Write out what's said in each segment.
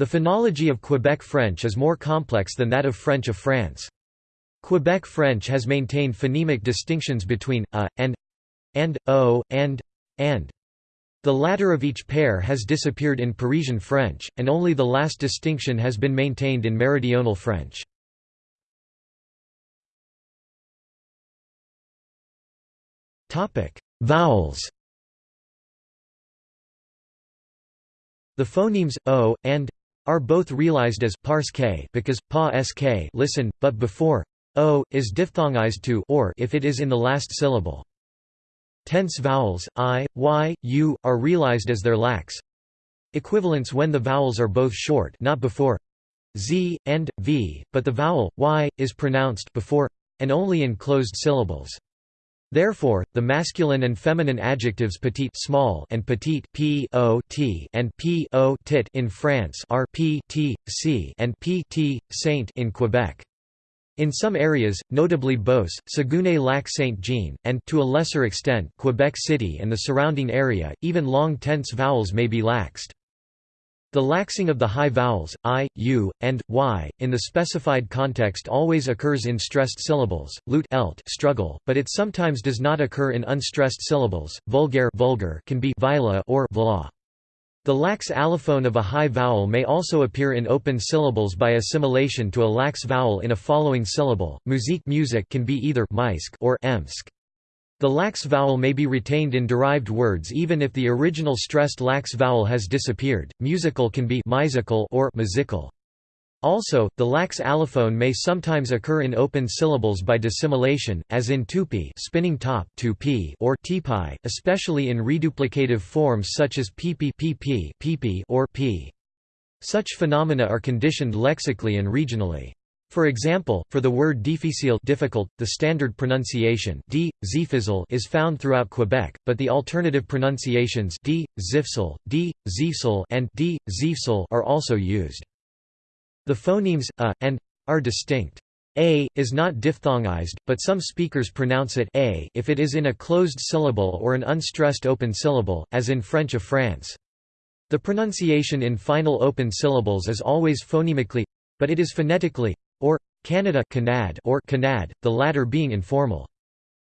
The phonology of Quebec French is more complex than that of French of France. Quebec French has maintained phonemic distinctions between a and and o and and. The latter of each pair has disappeared in Parisian French, and only the last distinction has been maintained in Meridional French. Vowels The phonemes o and are both realized as pars k because pa sk listen, but before o is diphthongized to or if it is in the last syllable. Tense vowels i, y, u are realized as their lax Equivalents when the vowels are both short, not before z and v, but the vowel y is pronounced before and only in closed syllables. Therefore, the masculine and feminine adjectives petite small and petite p o t and p o tit in France are p t c and p t saint in Quebec. In some areas, notably Beauce, Saguenay-Lac-Saint-Jean, and to a lesser extent Quebec City and the surrounding area, even long tense vowels may be laxed. The laxing of the high vowels, i, u, and y, in the specified context always occurs in stressed syllables, lute elt struggle, but it sometimes does not occur in unstressed syllables, vulgaire vulgar can be vila or vla. The lax allophone of a high vowel may also appear in open syllables by assimilation to a lax vowel in a following syllable. Musique music can be either or emsk. The lax vowel may be retained in derived words even if the original stressed lax vowel has disappeared. Musical can be or musical. Also, the lax allophone may sometimes occur in open syllables by dissimilation, as in tupi spinning top tupi or tipi, especially in reduplicative forms such as pipi pp or p. Such phenomena are conditioned lexically and regionally. For example, for the word difficile difficult, the standard pronunciation d, is found throughout Quebec, but the alternative pronunciations d, zifsel, d, zifsel and d, zifsel are also used. The phonemes a and are distinct. A is not diphthongized, but some speakers pronounce it a if it is in a closed syllable or an unstressed open syllable, as in French of France. The pronunciation in final open syllables is always phonemically, but it is phonetically or Canada Canad or Canad, the latter being informal.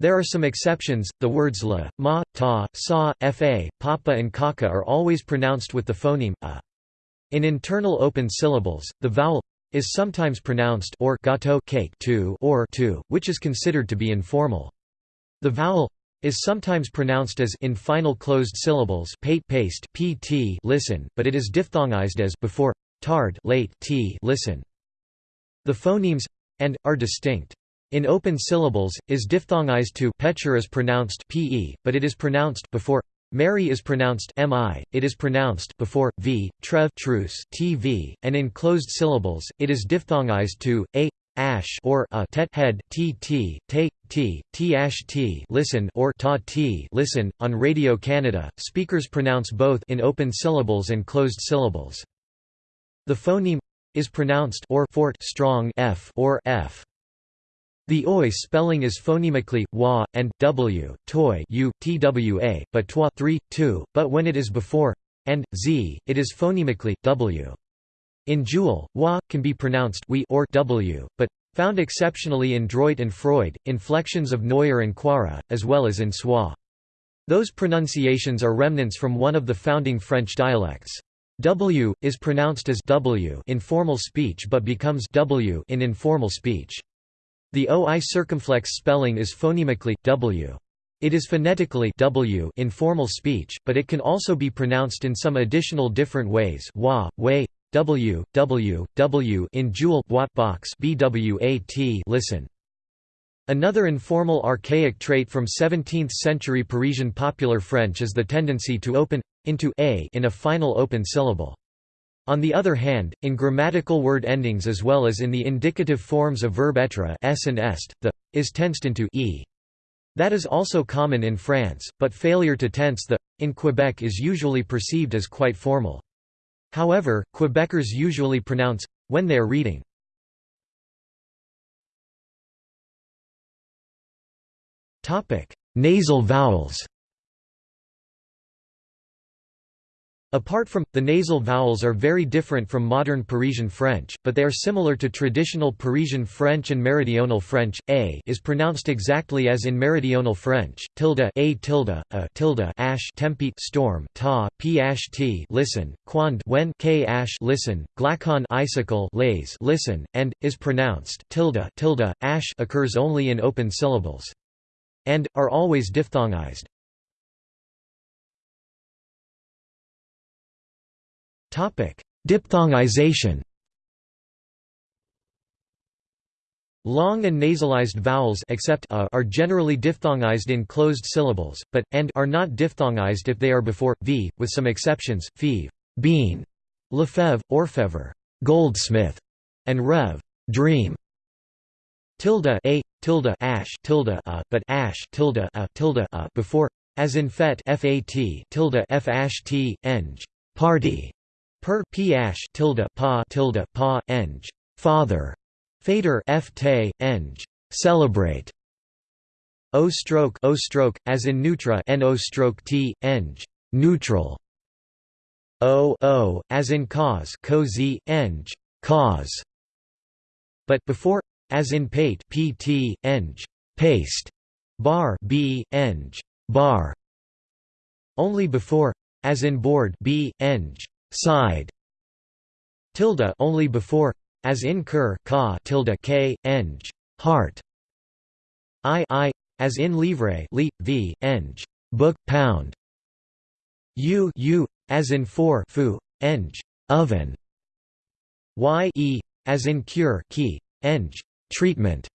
There are some exceptions, the words la, ma, ta, sa, fa, papa and kaka are always pronounced with the phoneme a. In internal open syllables, the vowel is sometimes pronounced or gato cake to or to, which is considered to be informal. The vowel is sometimes pronounced as in final closed syllables pate paste pt listen, but it is diphthongized as before tard late t listen. The phonemes and are distinct. In open syllables, is diphthongized to Petcher is pronounced pe, but it is pronounced before Mary is pronounced mi, it is pronounced before v, trev truce tv, and in closed syllables, it is diphthongized to a ash or a tet head t t te t t ash t listen or ta t listen. On Radio Canada, speakers pronounce both in open syllables and closed syllables. The phoneme is pronounced or fort strong f or f. The oi spelling is phonemically wa and w, toy u, twa, but twa 3, 2, but when it is before and z, it is phonemically w. In joual, wa can be pronounced we or w, but found exceptionally in Droit and Freud, inflections of Neuer and Quara, as well as in Soie. Those pronunciations are remnants from one of the founding French dialects. W is pronounced as W in formal speech but becomes W in informal speech. The OI circumflex spelling is phonemically W. It is phonetically W in formal speech, but it can also be pronounced in some additional different ways wa, way, W, W, W in joual box BWAT listen. Another informal archaic trait from 17th-century Parisian popular French is the tendency to open into a in a final open syllable. On the other hand, in grammatical word endings as well as in the indicative forms of verb être s and est, the is tensed into e. That is also common in France, but failure to tense the in Quebec is usually perceived as quite formal. However, Quebecers usually pronounce when they are reading. Topic: Nasal vowels Apart from, the nasal vowels are very different from modern Parisian French, but they are similar to traditional Parisian French and Meridional French. A is pronounced exactly as in Meridional French. Tilde a tilde a tilde ash tempi storm ta p ash t listen quand when k ash listen glacon icicle lays listen and is pronounced tilde tilde ash occurs only in open syllables and are always diphthongized. Diphthongization. Long and nasalized vowels except a are generally diphthongized in closed syllables, but and are not diphthongized if they are before v, with some exceptions: feve, bean, lefebvre, orfevre, goldsmith, and rev, dream. Tilde a tilde ash tilde a, but ash tilde a tilde a before, as in fet fat tilde f ash t eng party Per p tilde pa tilde pa eng. Father. Fader f te eng. Celebrate. O stroke o stroke as in neutra no stroke t eng. Neutral. O o as in cause co z eng. Cause. But before as in pate pt eng. Paste. Bar b eng. Bar. Only before as in board b eng side. Tilde only before. As in cur ka tilde k eng heart. I i. As in livre li v eng book pound. U u. As in for fu eng oven. Y e. As in cure key eng treatment.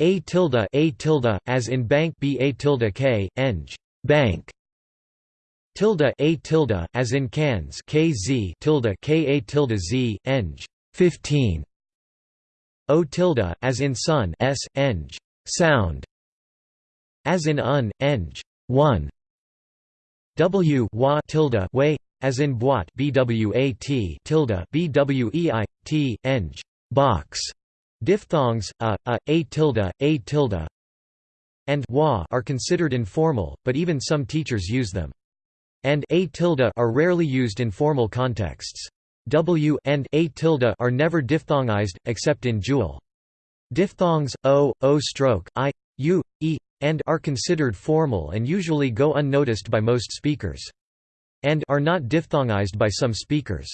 A tilde a tilde. As in bank b a tilde k eng bank tilde a tilde as in cans kz tilde ka tilde z eng 15 o tilde as in sun s eng sound as in un eng 1 w wa tilde way as in boîte bwat tilde bwei t eng box. Diphthongs a a a tilde a tilde and wa are considered informal but even some teachers use them and a tilde are rarely used in formal contexts. W and a tilde are never diphthongized, except in dual. Diphthongs o, o stroke, i, u, e, and are considered formal and usually go unnoticed by most speakers. And are not diphthongized by some speakers.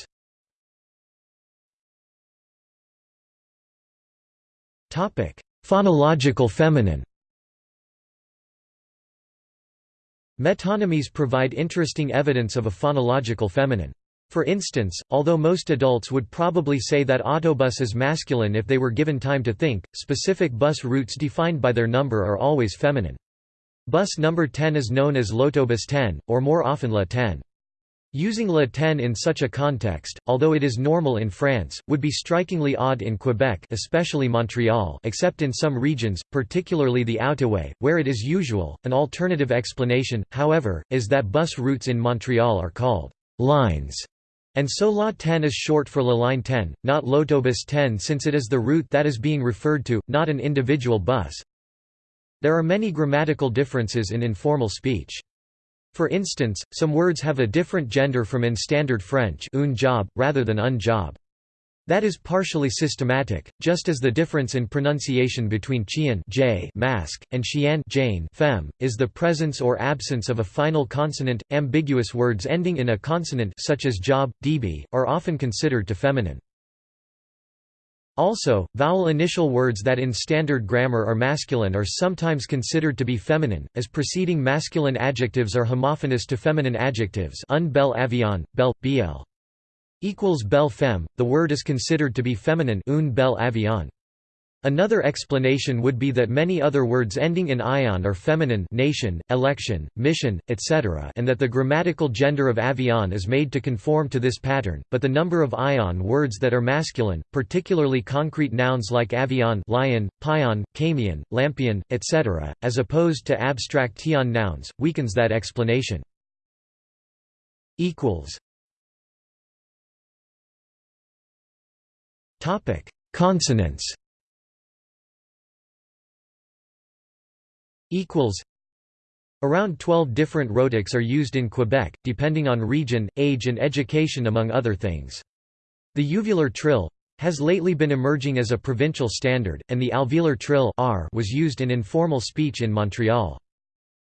Topic: Phonological feminine Metonymies provide interesting evidence of a phonological feminine. For instance, although most adults would probably say that autobus is masculine if they were given time to think, specific bus routes defined by their number are always feminine. Bus number 10 is known as Lotobus 10, or more often la 10. Using la ten in such a context, although it is normal in France, would be strikingly odd in Quebec especially Montreal except in some regions, particularly the Outaouais, where it is usual. An alternative explanation, however, is that bus routes in Montreal are called «lines», and so La 10 is short for La Line 10, not L'autobus 10 since it is the route that is being referred to, not an individual bus. There are many grammatical differences in informal speech. For instance, some words have a different gender from in Standard French un job, rather than un job. That is partially systematic, just as the difference in pronunciation between chien j mask, and xian jane femme, is the presence or absence of a final consonant. Ambiguous words ending in a consonant such as job, db, are often considered to feminine. Also, vowel initial words that in standard grammar are masculine are sometimes considered to be feminine, as preceding masculine adjectives are homophonous to feminine adjectives un bel avion, bel, bl. equals bel femme, the word is considered to be feminine un bel avion. Another explanation would be that many other words ending in ion are feminine nation, election, mission, etc. and that the grammatical gender of avion is made to conform to this pattern, but the number of ion words that are masculine, particularly concrete nouns like avion lion, pion, camion, lampion, etc., as opposed to abstract tion nouns, weakens that explanation. Consonants equals Around 12 different rhotics are used in Quebec, depending on region, age and education among other things. The uvular trill has lately been emerging as a provincial standard, and the alveolar trill r was used in informal speech in Montreal.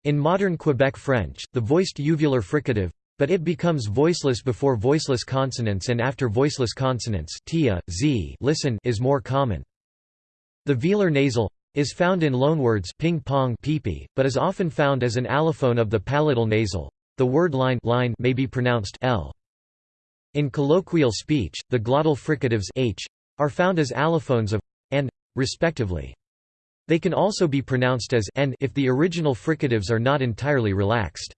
In modern Quebec French, the voiced uvular fricative but it becomes voiceless before voiceless consonants and after voiceless consonants tia, z listen is more common. The velar nasal is found in loanwords ping pong peepee, but is often found as an allophone of the palatal nasal. The word line, line may be pronounced l. In colloquial speech, the glottal fricatives h are found as allophones of and respectively. They can also be pronounced as n if the original fricatives are not entirely relaxed.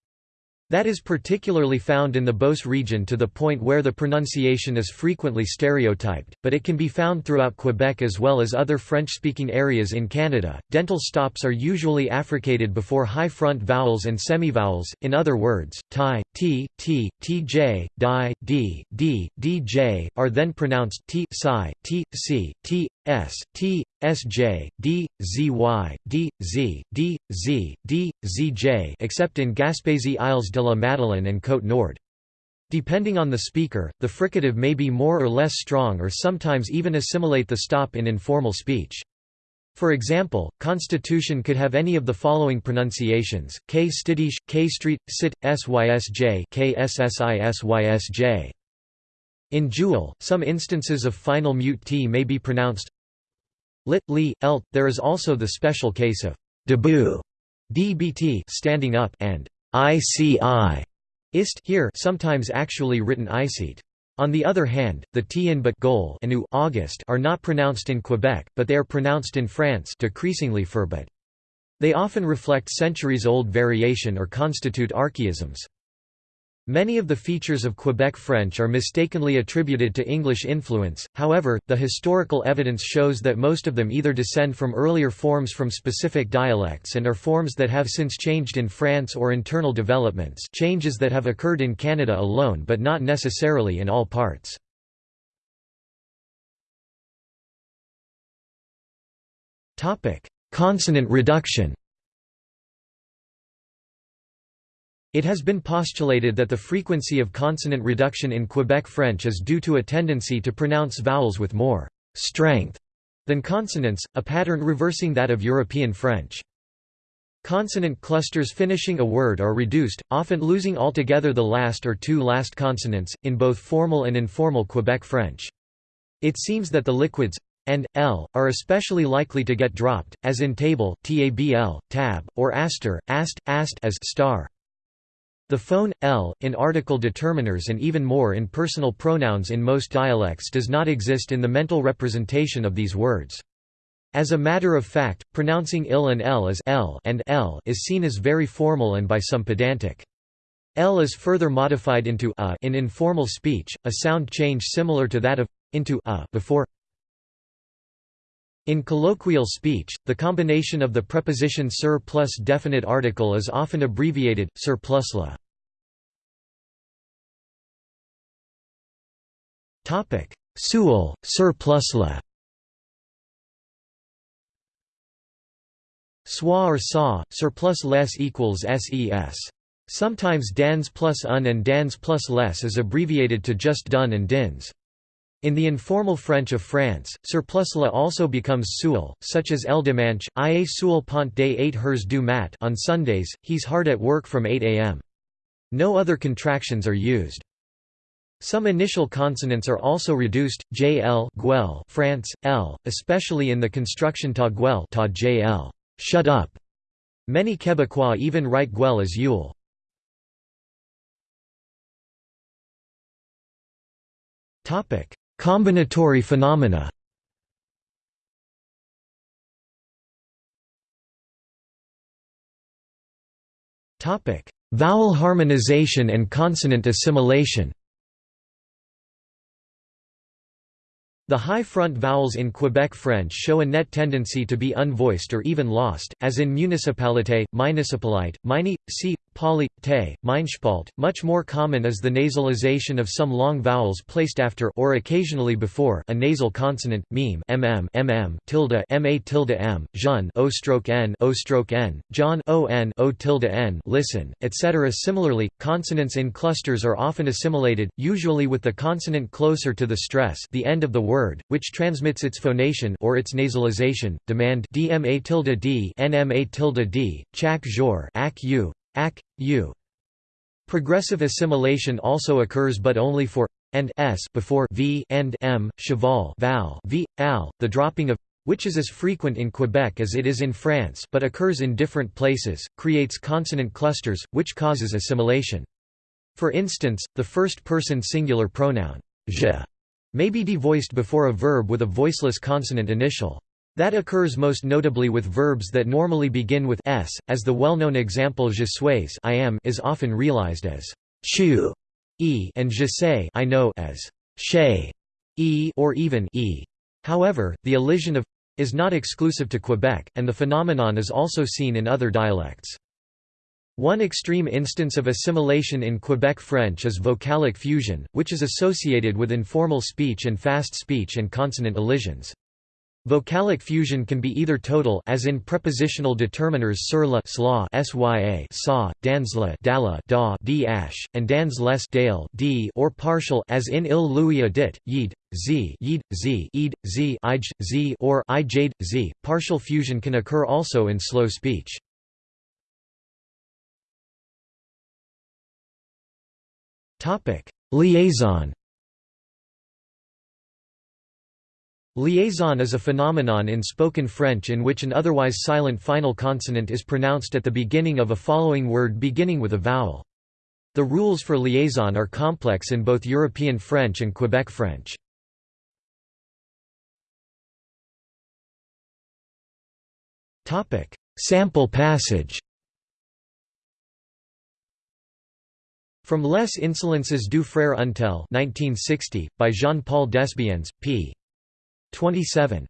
That is particularly found in the Beauce region to the point where the pronunciation is frequently stereotyped, but it can be found throughout Quebec as well as other French-speaking areas in Canada. Dental stops are usually affricated before high front vowels and semivowels, in other words, ti, t, t, tj, di, d, d, dj, are then pronounced t, psi, t, c, t, s, t, sj, d, zy, d, z, d, z, d, zj except in Gaspésie Isles de la Madeleine and Côte Nord. Depending on the speaker, the fricative may be more or less strong or sometimes even assimilate the stop in informal speech. For example, Constitution could have any of the following pronunciations, k stidish, k street, sit, sysj k ssisysj. In joual, some instances of final mute t may be pronounced lit, li, elt. There is also the special case of debut, dbt standing up, and ici, ist here sometimes actually written icete. On the other hand, the t in but goal and u August are not pronounced in Quebec, but they are pronounced in France decreasingly for but. They often reflect centuries-old variation or constitute archaisms. Many of the features of Quebec French are mistakenly attributed to English influence, however, the historical evidence shows that most of them either descend from earlier forms from specific dialects and are forms that have since changed in France or internal developments changes that have occurred in Canada alone but not necessarily in all parts. Consonant reduction It has been postulated that the frequency of consonant reduction in Quebec French is due to a tendency to pronounce vowels with more strength than consonants, a pattern reversing that of European French. Consonant clusters finishing a word are reduced, often losing altogether the last or two last consonants, in both formal and informal Quebec French. It seems that the liquids and l are especially likely to get dropped, as in table, tabl, tab, or aster, ast, ast as star. The phone, l, in article determiners and even more in personal pronouns in most dialects does not exist in the mental representation of these words. As a matter of fact, pronouncing il and l as l and l is seen as very formal and by some pedantic. L is further modified into a in informal speech, a sound change similar to that of into a before in colloquial speech, the combination of the preposition sur plus definite article is often abbreviated, sur plus la. Topic: Sewell, Sir plus la. Soir or saw, Sir plus less equals ses. Sometimes dans plus un and dans plus les is abbreviated to just dun and dins. In the informal French of France, surplus la also becomes Sewell, such as El dimanche, ie Sewell pont des 8 heures du mat on Sundays, he's hard at work from 8 am. No other contractions are used. Some initial consonants are also reduced, jl guel France, l, especially in the construction ta guel ta jl shut up. Many Quebecois even write guel as Yule. Combinatory phenomena Vowel harmonization and consonant assimilation The high front vowels in Quebec French show a net tendency to be unvoiced or even lost, as in municipalité, municipalite, mini, si, poly, te, meinspalt. Much more common is the nasalization of some long vowels placed after or occasionally before a nasal consonant, meme, mm, mm, tilde, ma tilde m, jeune, o stroke n, o stroke n, john, o n, o tilde n, listen, etc. Similarly, consonants in clusters are often assimilated, usually with the consonant closer to the stress, the end of the word word, which transmits its phonation or its nasalization, demand dma tilde d nma tilde d, chak jor ak u, ak, u. Progressive assimilation also occurs but only for and s before v and m, cheval val v, al, the dropping of which is as frequent in Quebec as it is in France but occurs in different places, creates consonant clusters, which causes assimilation. For instance, the first-person singular pronoun je may be devoiced before a verb with a voiceless consonant initial. That occurs most notably with verbs that normally begin with s, as the well-known example je suis I am is often realized as chu e and je sais I know as she e or even e. However, the elision of is not exclusive to Quebec, and the phenomenon is also seen in other dialects. One extreme instance of assimilation in Quebec French is vocalic fusion, which is associated with informal speech and fast speech and consonant elisions. Vocalic fusion can be either total as in prepositional determiners sur la sla sya sa, dans la dala da d ash, and dans les dale d or partial as in il lui a dit, yid, z yid, z id, z ij, z or i jade, z. Partial fusion can occur also in slow speech. Liaison Liaison is a phenomenon in spoken French in which an otherwise silent final consonant is pronounced at the beginning of a following word beginning with a vowel. The rules for liaison are complex in both European French and Quebec French. Sample passage From Les Insolences du Frère Untel 1960, by Jean-Paul Desbiens, p. 27.